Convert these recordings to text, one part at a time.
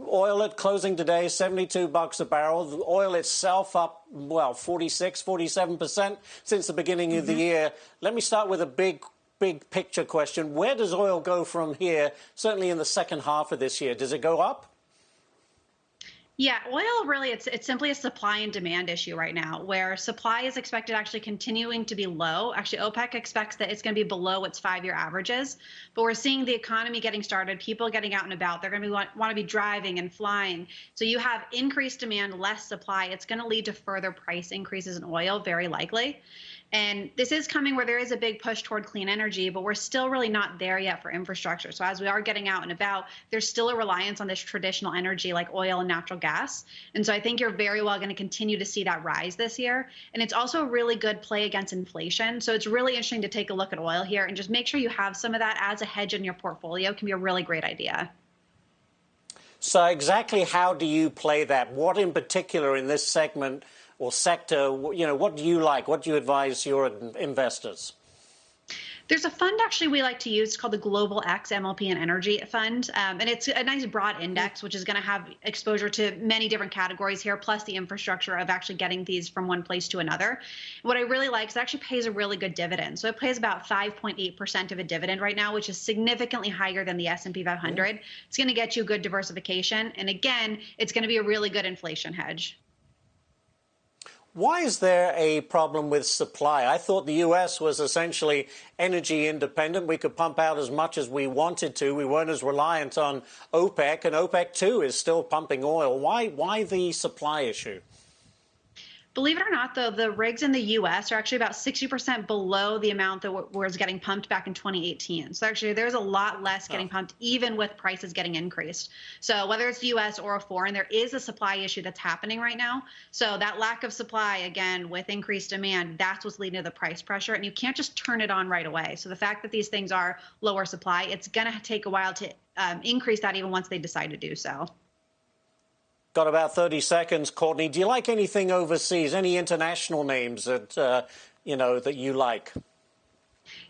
Oil at closing today, 72 bucks a barrel. The oil itself up, well, 46, 47% since the beginning mm -hmm. of the mm-hmm. year. Let me start with a big, big picture question. Where does oil go from here, certainly in the second half of this year? Does it go up? Yeah, oil really it's it's simply a supply and demand issue right now where supply is expected actually continuing to be low. Actually OPEC expects that it's going to be below its 5-year averages, but we're seeing the economy getting started, people getting out and about. They're going to be want, want to be driving and flying. So you have increased demand, less supply. It's going to lead to further price increases in oil very likely. And this is coming where there is a big push toward clean energy, but we're still really not there yet for infrastructure. So as we are getting out and about, there's still a reliance on this traditional energy like oil and natural gas. And so I think you're very well going to continue to see that rise this year. And it's also a really good play against inflation. So it's really interesting to take a look at oil here and just make sure you have some of that as a hedge in your portfolio can be a really great idea. So exactly how do you play that? What in particular in this segment or sector, you know, what do you like? What do you advise your investors? There's a fund actually we like to use called the Global X MLP and Energy Fund. Um, and it's a nice broad index, which is going to have exposure to many different categories here, plus the infrastructure of actually getting these from one place to another. What I really like is it actually pays a really good dividend. So it pays about 5.8% of a dividend right now, which is significantly higher than the S&P 500. It's going to get you good diversification. And again, it's going to be a really good inflation hedge. Why is there a problem with supply? I thought the U.S. was essentially energy independent. We could pump out as much as we wanted to. We weren't as reliant on OPEC, and OPEC, too, is still pumping oil. Why, why the supply issue? Believe it or not, though, the rigs in the U.S. are actually about 60% below the amount that was getting pumped back in 2018. So actually, there's a lot less getting oh. pumped, even with prices getting increased. So whether it's the U.S. or a foreign, there is a supply issue that's happening right now. So that lack of supply, again, with increased demand, that's what's leading to the price pressure. And you can't just turn it on right away. So the fact that these things are lower supply, it's going to take a while to um, increase that even once they decide to do so. Got about 30 seconds, Courtney. Do you like anything overseas? Any international names that uh, you know that you like?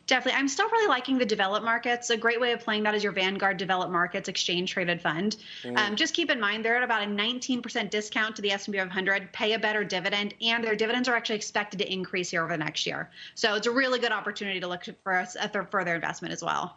Definitely. I'm still really liking the developed markets. A great way of playing that is your Vanguard Developed Markets Exchange Traded Fund. Mm. Um, just keep in mind they're at about a 19% discount to the S&P 500, pay a better dividend, and their dividends are actually expected to increase here over the next year. So it's a really good opportunity to look for a further investment as well.